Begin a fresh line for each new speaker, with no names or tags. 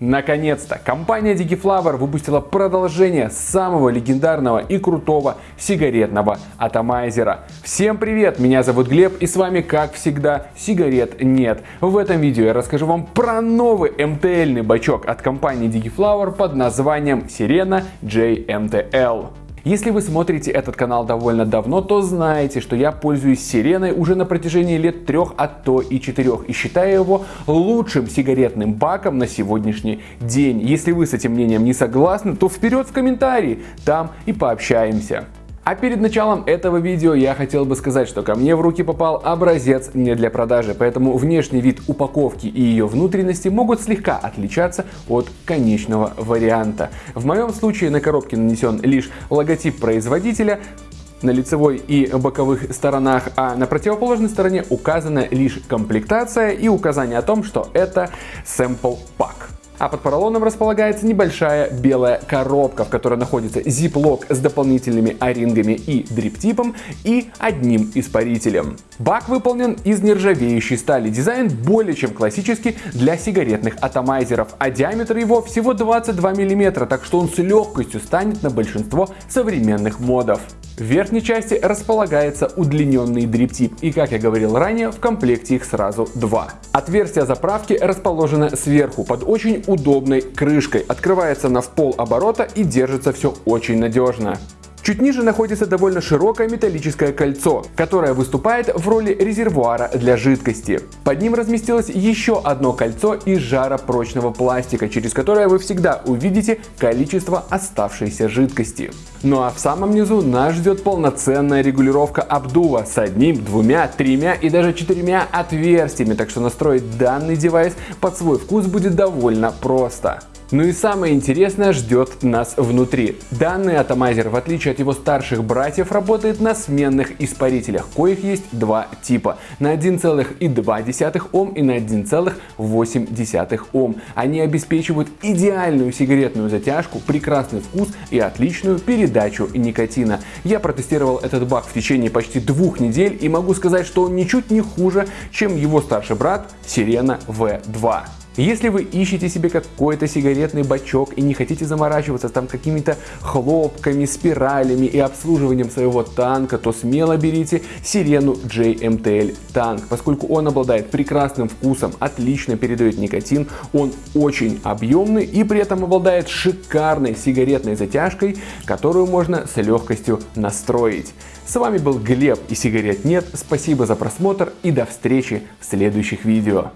Наконец-то компания DigiFlower выпустила продолжение самого легендарного и крутого сигаретного атомайзера. Всем привет, меня зовут Глеб и с вами как всегда сигарет нет. В этом видео я расскажу вам про новый МТЛный бачок от компании DigiFlower под названием Sirena JMTL. Если вы смотрите этот канал довольно давно, то знаете, что я пользуюсь сиреной уже на протяжении лет трех, а то и четырех, и считаю его лучшим сигаретным баком на сегодняшний день. Если вы с этим мнением не согласны, то вперед в комментарии, там и пообщаемся. А перед началом этого видео я хотел бы сказать, что ко мне в руки попал образец не для продажи, поэтому внешний вид упаковки и ее внутренности могут слегка отличаться от конечного варианта. В моем случае на коробке нанесен лишь логотип производителя, на лицевой и боковых сторонах, а на противоположной стороне указана лишь комплектация и указание о том, что это sample pack а под поролоном располагается небольшая белая коробка, в которой находится зиплок с дополнительными орингами и дриптипом и одним испарителем. Бак выполнен из нержавеющей стали. Дизайн более чем классический для сигаретных атомайзеров, а диаметр его всего 22 мм, так что он с легкостью станет на большинство современных модов. В верхней части располагается удлиненный дриптип и, как я говорил ранее, в комплекте их сразу два. Отверстие заправки расположено сверху под очень удобной крышкой, открывается на в пол оборота и держится все очень надежно. Чуть ниже находится довольно широкое металлическое кольцо, которое выступает в роли резервуара для жидкости. Под ним разместилось еще одно кольцо из жаропрочного пластика, через которое вы всегда увидите количество оставшейся жидкости. Ну а в самом низу нас ждет полноценная регулировка обдува с одним, двумя, тремя и даже четырьмя отверстиями, так что настроить данный девайс под свой вкус будет довольно просто. Ну и самое интересное ждет нас внутри. Данный атомайзер, в отличие от его старших братьев, работает на сменных испарителях, коих есть два типа. На 1,2 Ом и на 1,8 Ом. Они обеспечивают идеальную сигаретную затяжку, прекрасный вкус и отличную передачу никотина. Я протестировал этот бак в течение почти двух недель и могу сказать, что он ничуть не хуже, чем его старший брат Sirena V2. Если вы ищете себе какой-то сигаретный бачок и не хотите заморачиваться там какими-то хлопками, спиралями и обслуживанием своего танка, то смело берите Сирену JMTL танк, поскольку он обладает прекрасным вкусом, отлично передает никотин, он очень объемный и при этом обладает шикарной сигаретной затяжкой, которую можно с легкостью настроить. С вами был Глеб и сигарет нет, спасибо за просмотр и до встречи в следующих видео.